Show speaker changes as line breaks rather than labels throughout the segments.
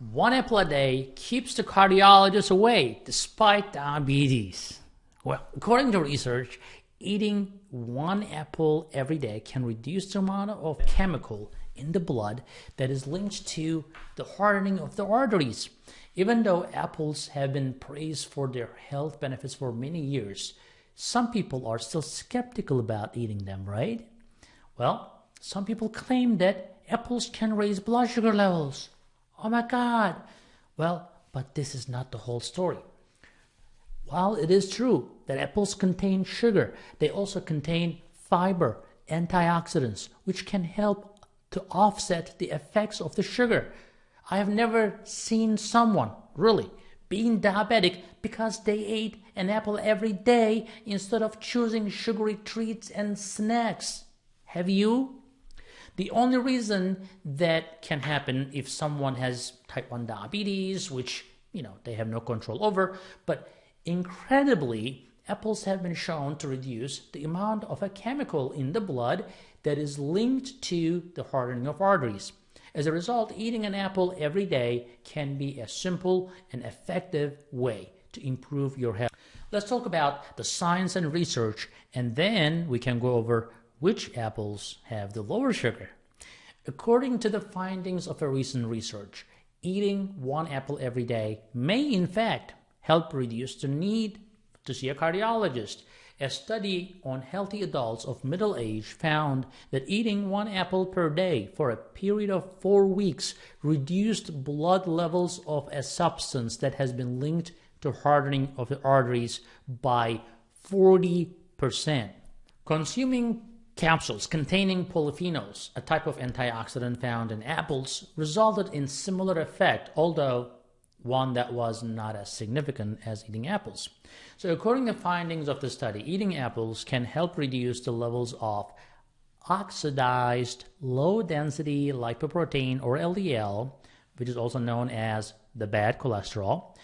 One apple a day keeps the cardiologist away despite diabetes. Well, according to research, eating one apple every day can reduce the amount of chemical in the blood that is linked to the hardening of the arteries. Even though apples have been praised for their health benefits for many years, some people are still skeptical about eating them, right? Well, some people claim that apples can raise blood sugar levels. Oh my God! Well, but this is not the whole story. While it is true that apples contain sugar, they also contain fiber, antioxidants, which can help to offset the effects of the sugar. I have never seen someone, really, being diabetic because they ate an apple every day instead of choosing sugary treats and snacks. Have you? The only reason that can happen if someone has type 1 diabetes, which, you know, they have no control over, but incredibly, apples have been shown to reduce the amount of a chemical in the blood that is linked to the hardening of arteries. As a result, eating an apple every day can be a simple and effective way to improve your health. Let's talk about the science and research, and then we can go over which apples have the lower sugar. According to the findings of a recent research, eating one apple every day may in fact help reduce the need to see a cardiologist. A study on healthy adults of middle age found that eating one apple per day for a period of four weeks reduced blood levels of a substance that has been linked to hardening of the arteries by 40%. Consuming Capsules containing polyphenols, a type of antioxidant found in apples, resulted in similar effect, although one that was not as significant as eating apples. So according to findings of the study, eating apples can help reduce the levels of oxidized low-density lipoprotein or LDL, which is also known as the bad cholesterol,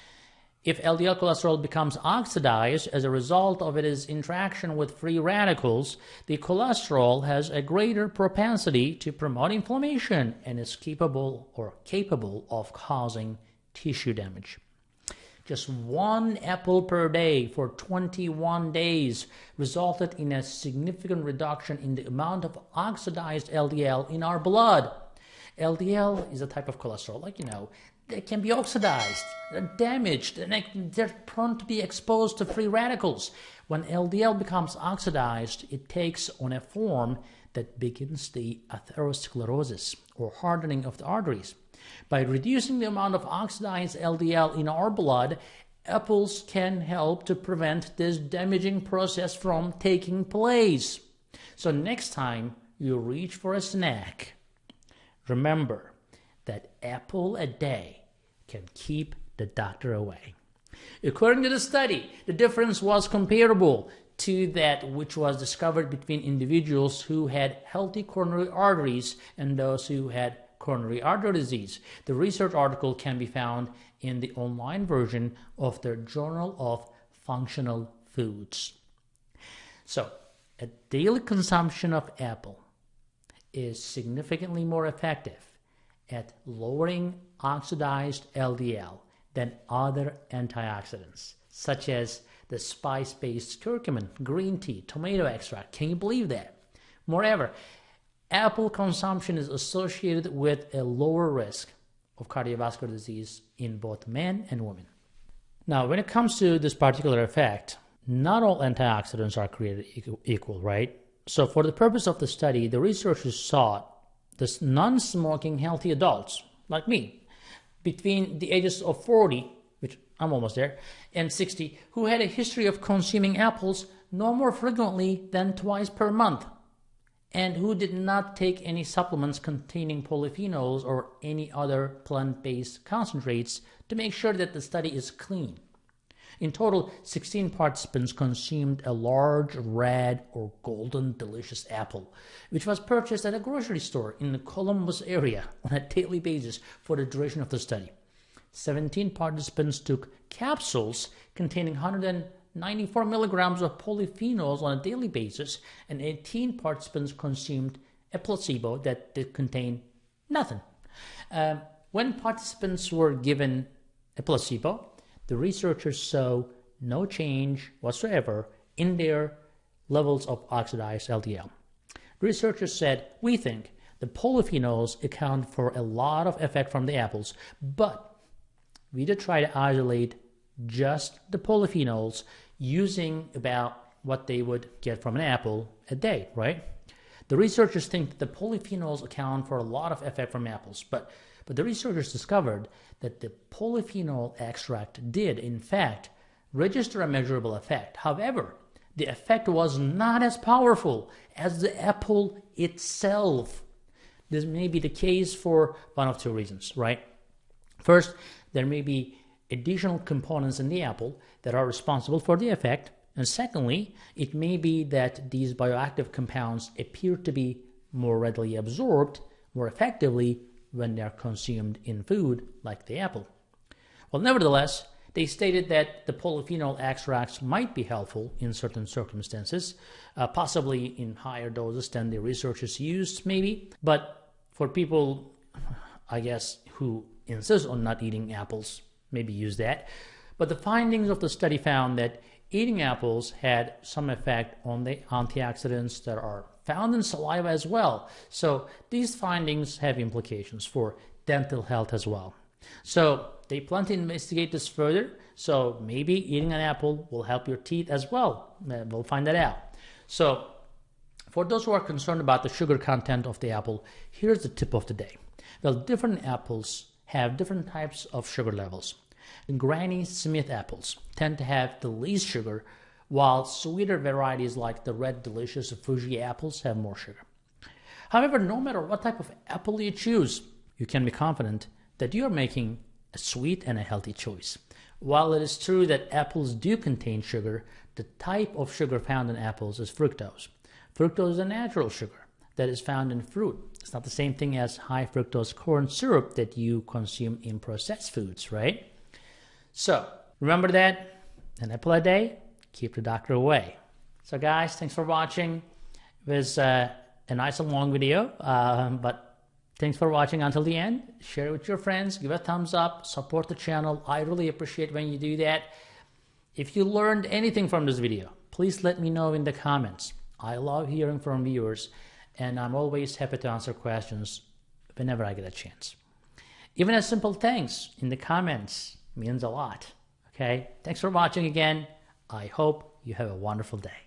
if LDL cholesterol becomes oxidized as a result of its interaction with free radicals, the cholesterol has a greater propensity to promote inflammation and is capable or capable of causing tissue damage. Just one apple per day for 21 days resulted in a significant reduction in the amount of oxidized LDL in our blood. LDL is a type of cholesterol, like you know, they can be oxidized, damaged, and they're prone to be exposed to free radicals. When LDL becomes oxidized, it takes on a form that begins the atherosclerosis or hardening of the arteries. By reducing the amount of oxidized LDL in our blood, apples can help to prevent this damaging process from taking place. So next time you reach for a snack, remember that apple a day can keep the doctor away. According to the study, the difference was comparable to that which was discovered between individuals who had healthy coronary arteries and those who had coronary artery disease. The research article can be found in the online version of the Journal of Functional Foods. So, a daily consumption of apple is significantly more effective at lowering oxidized LDL than other antioxidants, such as the spice based curcumin, green tea, tomato extract. Can you believe that? Moreover, apple consumption is associated with a lower risk of cardiovascular disease in both men and women. Now, when it comes to this particular effect, not all antioxidants are created equal, right? So, for the purpose of the study, the researchers sought the non-smoking healthy adults like me between the ages of 40 which i'm almost there and 60 who had a history of consuming apples no more frequently than twice per month and who did not take any supplements containing polyphenols or any other plant-based concentrates to make sure that the study is clean in total, 16 participants consumed a large red or golden delicious apple, which was purchased at a grocery store in the Columbus area on a daily basis for the duration of the study. 17 participants took capsules containing 194 milligrams of polyphenols on a daily basis, and 18 participants consumed a placebo that contained nothing. Um, When participants were given a placebo, the researchers saw no change whatsoever in their levels of oxidized LDL. Researchers said, We think the polyphenols account for a lot of effect from the apples, but we did try to isolate just the polyphenols using about what they would get from an apple a day, right? The researchers think that the polyphenols account for a lot of effect from apples, but, but the researchers discovered that the polyphenol extract did, in fact, register a measurable effect. However, the effect was not as powerful as the apple itself. This may be the case for one of two reasons, right? First, there may be additional components in the apple that are responsible for the effect. And secondly, it may be that these bioactive compounds appear to be more readily absorbed more effectively when they are consumed in food, like the apple. Well, nevertheless, they stated that the polyphenol extracts might be helpful in certain circumstances, uh, possibly in higher doses than the researchers used, maybe. But for people, I guess, who insist on not eating apples, maybe use that. But the findings of the study found that eating apples had some effect on the antioxidants that are found in saliva as well. So these findings have implications for dental health as well. So they plan to investigate this further. So maybe eating an apple will help your teeth as well. Uh, we'll find that out. So for those who are concerned about the sugar content of the apple, here's the tip of the day. Well, different apples have different types of sugar levels. Granny Smith apples tend to have the least sugar, while sweeter varieties like the red delicious Fuji apples have more sugar. However, no matter what type of apple you choose, you can be confident that you are making a sweet and a healthy choice. While it is true that apples do contain sugar, the type of sugar found in apples is fructose. Fructose is a natural sugar that is found in fruit. It's not the same thing as high fructose corn syrup that you consume in processed foods, right? So remember that an apple a day, keep the doctor away. So, guys, thanks for watching. It was uh, a nice and long video, uh, but Thanks for watching until the end. Share it with your friends. Give a thumbs up. Support the channel. I really appreciate when you do that. If you learned anything from this video, please let me know in the comments. I love hearing from viewers, and I'm always happy to answer questions whenever I get a chance. Even a simple thanks in the comments means a lot. Okay? Thanks for watching again. I hope you have a wonderful day.